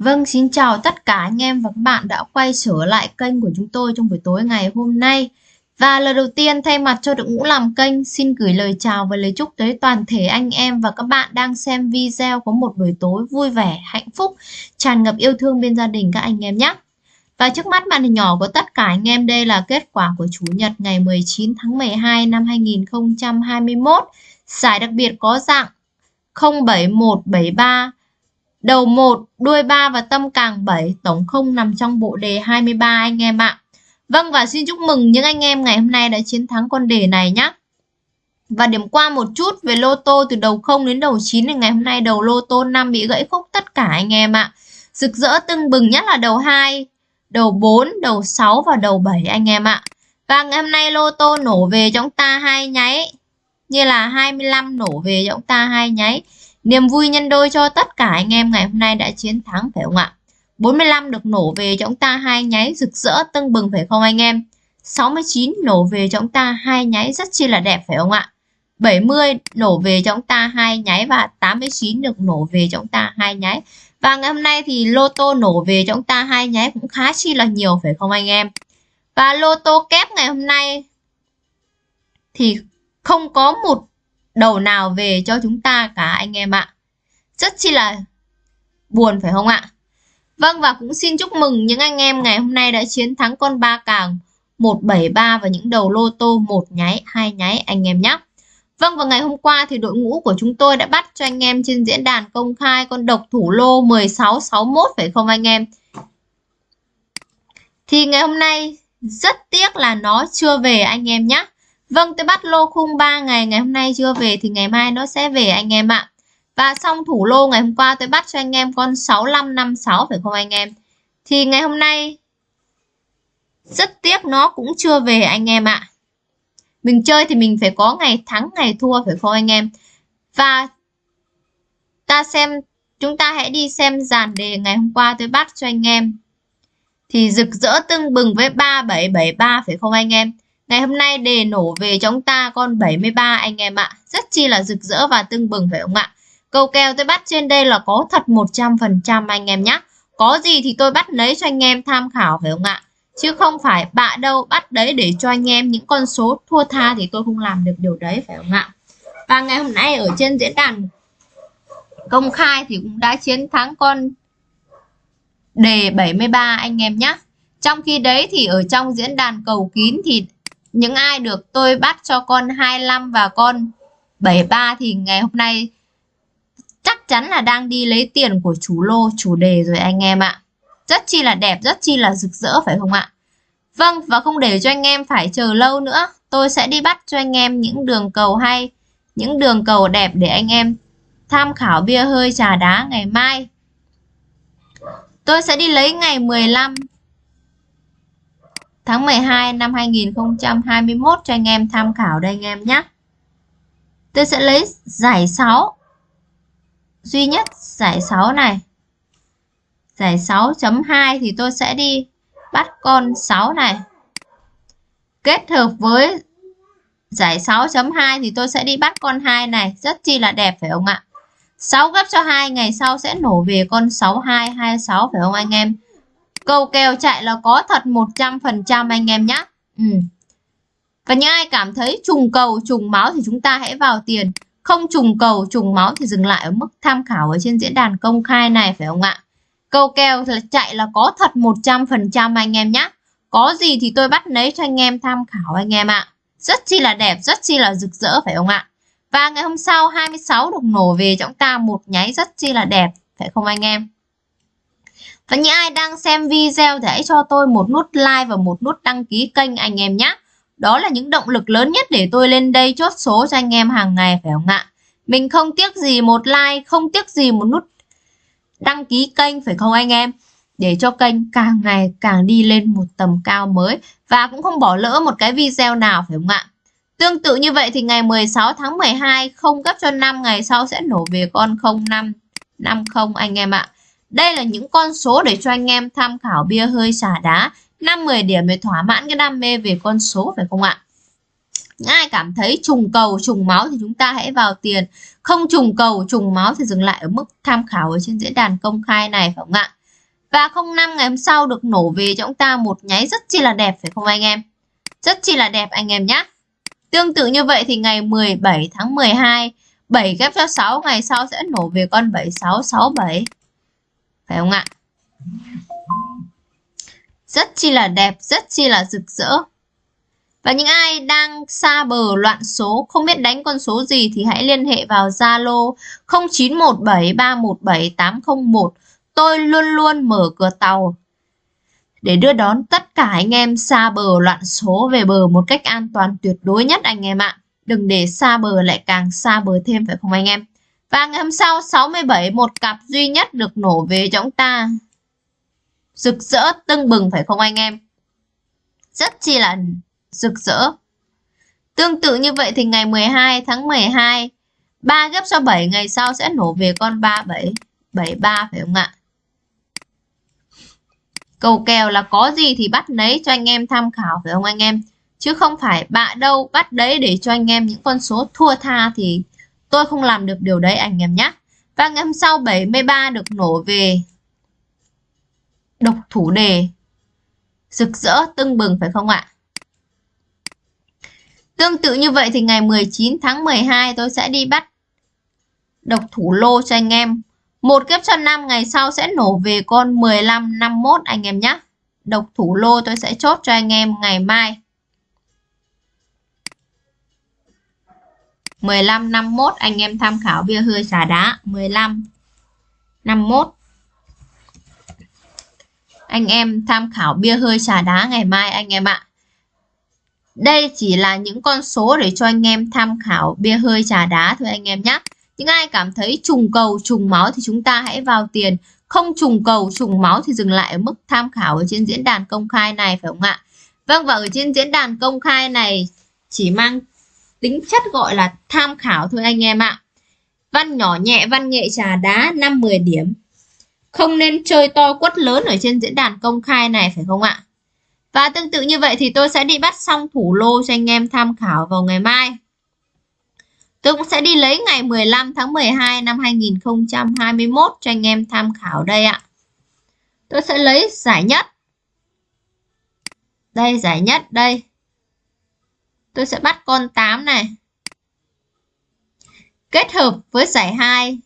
Vâng, xin chào tất cả anh em và các bạn đã quay trở lại kênh của chúng tôi trong buổi tối ngày hôm nay. Và lời đầu tiên thay mặt cho đội ngũ làm kênh xin gửi lời chào và lời chúc tới toàn thể anh em và các bạn đang xem video có một buổi tối vui vẻ, hạnh phúc, tràn ngập yêu thương bên gia đình các anh em nhé. Và trước mắt màn hình nhỏ của tất cả anh em đây là kết quả của Chủ nhật ngày 19 tháng 12 năm 2021. Giải đặc biệt có dạng 07173 Đầu 1, đuôi 3 và tâm càng 7, tổng không nằm trong bộ đề 23 anh em ạ. Vâng và xin chúc mừng những anh em ngày hôm nay đã chiến thắng con đề này nhé. Và điểm qua một chút về lô tô từ đầu 0 đến đầu 9 thì ngày hôm nay đầu lô tô 5 bị gãy khúc tất cả anh em ạ. Rực rỡ tưng bừng nhất là đầu 2, đầu 4, đầu 6 và đầu 7 anh em ạ. Và ngày hôm nay lô tô nổ về cho chúng ta hai nháy. Như là 25 nổ về cho chúng ta hai nháy. Niềm vui nhân đôi cho tất cả anh em ngày hôm nay đã chiến thắng, phải không ạ? 45 được nổ về cho chúng ta, hai nháy rực rỡ, tưng bừng, phải không anh em? 69 nổ về cho chúng ta, hai nháy rất chi là đẹp, phải không ạ? 70 nổ về cho chúng ta, hai nháy và 89 được nổ về cho chúng ta, hai nháy. Và ngày hôm nay thì lô tô nổ về cho chúng ta, hai nháy cũng khá chi là nhiều, phải không anh em? Và lô tô kép ngày hôm nay thì không có một đầu nào về cho chúng ta cả anh em ạ. Rất chi là buồn phải không ạ? Vâng và cũng xin chúc mừng những anh em ngày hôm nay đã chiến thắng con ba càng 173 và những đầu lô tô một nháy, hai nháy anh em nhé. Vâng và ngày hôm qua thì đội ngũ của chúng tôi đã bắt cho anh em trên diễn đàn công khai con độc thủ lô 1661 phải không anh em? Thì ngày hôm nay rất tiếc là nó chưa về anh em nhé. Vâng, tôi bắt lô khung 3 ngày, ngày hôm nay chưa về thì ngày mai nó sẽ về anh em ạ. Và xong thủ lô ngày hôm qua tôi bắt cho anh em con 6556 phải không anh em? Thì ngày hôm nay rất tiếc nó cũng chưa về anh em ạ. Mình chơi thì mình phải có ngày thắng ngày thua phải không anh em? Và ta xem chúng ta hãy đi xem dàn đề ngày hôm qua tôi bắt cho anh em. Thì rực rỡ tưng bừng với 3773 phải không anh em? Ngày hôm nay đề nổ về cho chúng ta con 73 anh em ạ. Rất chi là rực rỡ và tưng bừng phải không ạ? Câu kèo tôi bắt trên đây là có thật 100% anh em nhé. Có gì thì tôi bắt lấy cho anh em tham khảo phải không ạ? Chứ không phải bạ đâu, bắt đấy để cho anh em những con số thua tha thì tôi không làm được điều đấy phải không ạ? Và ngày hôm nay ở trên diễn đàn công khai thì cũng đã chiến thắng con đề 73 anh em nhé. Trong khi đấy thì ở trong diễn đàn cầu kín thì những ai được tôi bắt cho con 25 và con 73 thì ngày hôm nay chắc chắn là đang đi lấy tiền của chủ lô chủ đề rồi anh em ạ. Rất chi là đẹp, rất chi là rực rỡ phải không ạ? Vâng, và không để cho anh em phải chờ lâu nữa, tôi sẽ đi bắt cho anh em những đường cầu hay, những đường cầu đẹp để anh em tham khảo bia hơi trà đá ngày mai. Tôi sẽ đi lấy ngày 15 tháng 12 năm 2021 cho anh em tham khảo đây anh em nhé. Tôi sẽ lấy giải 6 duy nhất, giải 6 này. Giải 6.2 thì tôi sẽ đi bắt con 6 này. Kết hợp với giải 6.2 thì tôi sẽ đi bắt con 2 này. Rất chi là đẹp, phải không ạ? 6 gấp cho 2 ngày sau sẽ nổ về con 6226 phải không anh em? Câu kèo chạy là có thật 100% anh em nhé. Ừ. Và những ai cảm thấy trùng cầu, trùng máu thì chúng ta hãy vào tiền. Không trùng cầu, trùng máu thì dừng lại ở mức tham khảo ở trên diễn đàn công khai này phải không ạ? Câu kèo là chạy là có thật 100% anh em nhé. Có gì thì tôi bắt lấy cho anh em tham khảo anh em ạ. Rất chi là đẹp, rất chi là rực rỡ phải không ạ? Và ngày hôm sau 26 được nổ về chúng ta một nháy rất chi là đẹp phải không anh em? Và những ai đang xem video thì hãy cho tôi một nút like và một nút đăng ký kênh anh em nhé. Đó là những động lực lớn nhất để tôi lên đây chốt số cho anh em hàng ngày phải không ạ? Mình không tiếc gì một like, không tiếc gì một nút đăng ký kênh phải không anh em? Để cho kênh càng ngày càng đi lên một tầm cao mới và cũng không bỏ lỡ một cái video nào phải không ạ? Tương tự như vậy thì ngày 16 tháng 12 không gấp cho 5 ngày sau sẽ nổ về con 05 50 anh em ạ. Đây là những con số để cho anh em tham khảo bia hơi xả đá 5-10 điểm để thỏa mãn cái đam mê về con số phải không ạ? ai cảm thấy trùng cầu, trùng máu thì chúng ta hãy vào tiền. Không trùng cầu, trùng máu thì dừng lại ở mức tham khảo ở trên diễn đàn công khai này phải không ạ? Và 05 ngày hôm sau được nổ về cho chúng ta một nháy rất chi là đẹp phải không anh em? Rất chi là đẹp anh em nhé. Tương tự như vậy thì ngày 17 tháng 12, 7 ghép cho 6 ngày sau sẽ nổ về con 7667. Phải không ạ? Rất chi là đẹp, rất chi là rực rỡ. Và những ai đang xa bờ loạn số, không biết đánh con số gì thì hãy liên hệ vào Zalo 0917317801. Tôi luôn luôn mở cửa tàu để đưa đón tất cả anh em xa bờ loạn số về bờ một cách an toàn tuyệt đối nhất anh em ạ. Đừng để xa bờ lại càng xa bờ thêm phải không anh em? Và ngày hôm sau 67 một cặp duy nhất được nổ về cho chúng ta. Rực rỡ tưng bừng phải không anh em? Rất chi là rực rỡ. Tương tự như vậy thì ngày 12 tháng 12, 3 gấp cho 7 ngày sau sẽ nổ về con 37, 73 phải không ạ? Cầu kèo là có gì thì bắt nấy cho anh em tham khảo phải không anh em? Chứ không phải bạ đâu bắt đấy để cho anh em những con số thua tha thì tôi không làm được điều đấy anh em nhé. Và ngày hôm sau 73 được nổ về độc thủ đề rực rỡ, tưng bừng, phải không ạ? Tương tự như vậy thì ngày 19 tháng 12 tôi sẽ đi bắt độc thủ lô cho anh em. Một kiếp cho năm, ngày sau sẽ nổ về con 15 51 anh em nhé. Độc thủ lô tôi sẽ chốt cho anh em ngày mai. 15 51 anh em tham khảo bia hơi xả đá 15 51 anh em tham khảo bia hơi xả đá ngày mai anh em ạ. Đây chỉ là những con số để cho anh em tham khảo bia hơi trà đá thôi anh em nhé. Những ai cảm thấy trùng cầu, trùng máu thì chúng ta hãy vào tiền. Không trùng cầu, trùng máu thì dừng lại ở mức tham khảo ở trên diễn đàn công khai này phải không ạ? Vâng và ở trên diễn đàn công khai này chỉ mang tính chất gọi là tham khảo thôi anh em ạ. Văn nhỏ nhẹ, văn nghệ trà đá 5-10 điểm. Không nên chơi to quất lớn ở trên diễn đàn công khai này phải không ạ? Và tương tự như vậy thì tôi sẽ đi bắt xong thủ lô cho anh em tham khảo vào ngày mai. Tôi cũng sẽ đi lấy ngày 15 tháng 12 năm 2021 cho anh em tham khảo đây ạ. Tôi sẽ lấy giải nhất. Đây giải nhất đây. Tôi sẽ bắt con 8 này. Kết hợp với giải 2,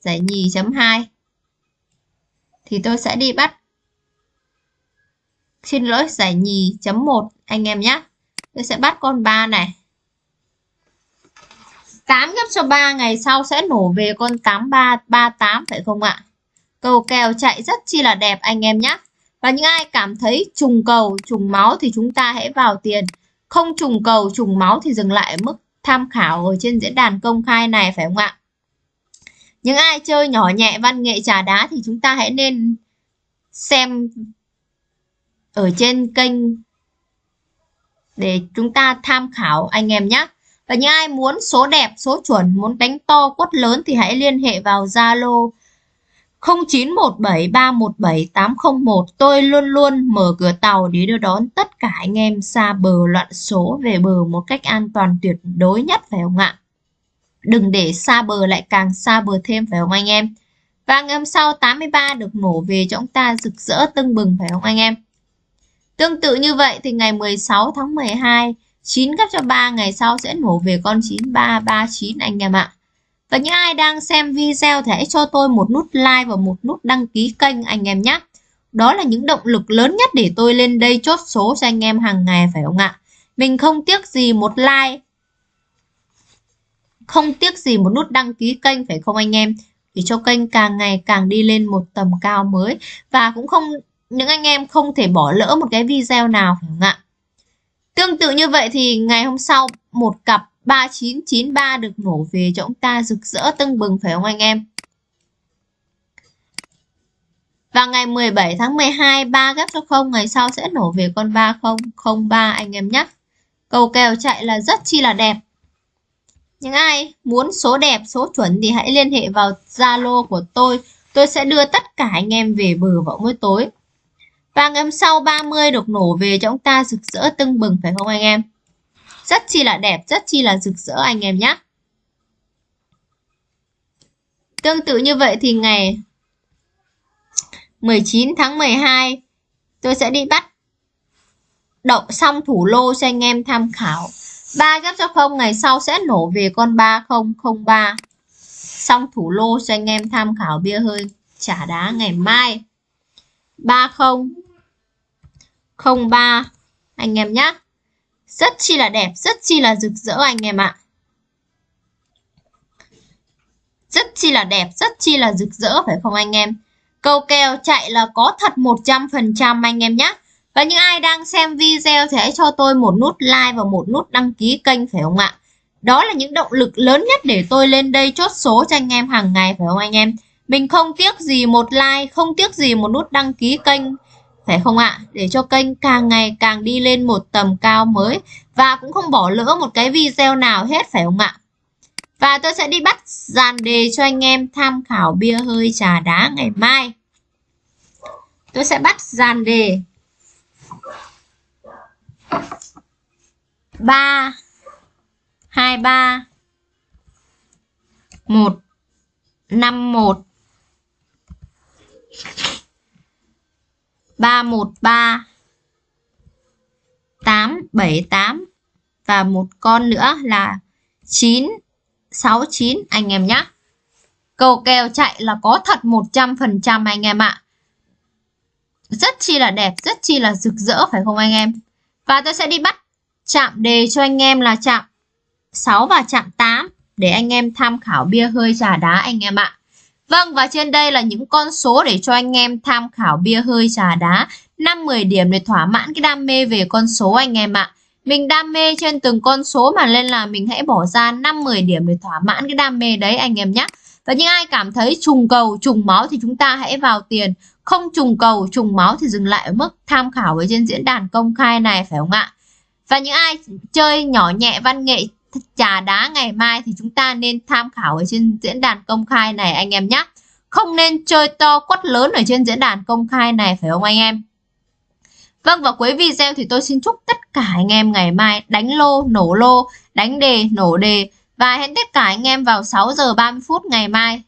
giải nhì chấm 2 thì tôi sẽ đi bắt. Xin lỗi giải nhì chấm 1 anh em nhé. Tôi sẽ bắt con 3 này. 8 gấp cho 3 ngày sau sẽ nổ về con 8338 phải không ạ? Cầu kèo chạy rất chi là đẹp anh em nhé. Và những ai cảm thấy trùng cầu trùng máu thì chúng ta hãy vào tiền không trùng cầu trùng máu thì dừng lại ở mức tham khảo ở trên diễn đàn công khai này phải không ạ những ai chơi nhỏ nhẹ văn nghệ trà đá thì chúng ta hãy nên xem ở trên kênh để chúng ta tham khảo anh em nhé. Và những ai muốn số đẹp, số chuẩn, muốn đánh to, quất lớn thì hãy liên hệ vào Zalo 0917317801. Tôi luôn luôn mở cửa tàu để đưa đón tất cả anh em xa bờ loạn số về bờ một cách an toàn tuyệt đối nhất phải không ạ? Đừng để xa bờ lại càng xa bờ thêm phải không anh em? Và ngày hôm sau 83 được nổ về cho chúng ta rực rỡ tưng bừng phải không anh em? Tương tự như vậy thì ngày 16 tháng 12, 9 gấp cho 3 ngày sau sẽ nổ về con 9339 anh em ạ. Và những ai đang xem video thì hãy cho tôi một nút like và một nút đăng ký kênh anh em nhé. Đó là những động lực lớn nhất để tôi lên đây chốt số cho anh em hàng ngày phải không ạ? Mình không tiếc gì một like, không tiếc gì một nút đăng ký kênh phải không anh em? Để cho kênh càng ngày càng đi lên một tầm cao mới và cũng không những anh em không thể bỏ lỡ một cái video nào phải không ạ? Tương tự như vậy thì ngày hôm sau một cặp 3993 được nổ về cho ông ta rực rỡ tưng bừng phải không anh em? Và ngày 17 tháng 12 3 gấp cho 0 ngày sau sẽ nổ về con 3003 anh em nhé. Cầu kèo chạy là rất chi là đẹp. Những ai muốn số đẹp, số chuẩn thì hãy liên hệ vào Zalo của tôi. Tôi sẽ đưa tất cả anh em về bờ vào mỗi tối. Và ngày hôm sau 30 được nổ về cho ông ta rực rỡ tưng bừng phải không anh em? Rất chi là đẹp, rất chi là rực rỡ anh em nhé. Tương tự như vậy thì ngày 19 tháng 12 tôi sẽ đi bắt đậu xong thủ lô cho anh em tham khảo. 3 ghép cho không ngày sau sẽ nổ về con 3003 xong thủ lô cho anh em tham khảo bia hơi trả đá ngày mai. 3003 anh em nhé rất chi là đẹp, rất chi là rực rỡ anh em ạ. Rất chi là đẹp, rất chi là rực rỡ, phải không anh em? Câu kèo chạy là có thật 100% anh em nhé và những ai đang xem video thì hãy cho tôi một nút like và một nút đăng ký kênh, phải không ạ? Đó là những động lực lớn nhất để tôi lên đây chốt số cho anh em hàng ngày, phải không anh em? Mình không tiếc gì một like, không tiếc gì một nút đăng ký kênh phải không ạ? Để cho kênh càng ngày càng đi lên một tầm cao mới và cũng không bỏ lỡ một cái video nào hết, phải không ạ? Và tôi sẽ đi bắt dàn đề cho anh em tham khảo bia hơi trà đá ngày mai. Tôi sẽ bắt dàn đề. 3 23 1 51 313 878 và một con nữa là 969 anh em nhé. Cầu kèo chạy là có thật 100% anh em ạ. Rất chi là đẹp, rất chi là rực rỡ phải không anh em? Và tôi sẽ đi bắt chạm đề cho anh em là chạm 6 và chạm 8 để anh em tham khảo bia hơi trà đá anh em ạ. Vâng và trên đây là những con số để cho anh em tham khảo bia hơi trà đá 5-10 điểm để thỏa mãn cái đam mê về con số anh em ạ. Mình đam mê trên từng con số mà nên là mình hãy bỏ ra 5-10 điểm để thỏa mãn cái đam mê đấy anh em nhé. Và những ai cảm thấy trùng cầu, trùng máu thì chúng ta hãy vào tiền. Không trùng cầu, trùng máu thì dừng lại ở mức tham khảo ở trên diễn đàn công khai này phải không ạ? Và những ai chơi nhỏ nhẹ văn nghệ trà đá ngày mai thì chúng ta nên tham khảo ở trên diễn đàn công khai này anh em nhé. Không nên chơi to quất lớn ở trên diễn đàn công khai này phải không anh em? Vâng và cuối video thì tôi xin chúc tất cả anh em ngày mai đánh lô, nổ lô, đánh đề, nổ đề và hẹn tất cả anh em vào 6 giờ 30 phút ngày mai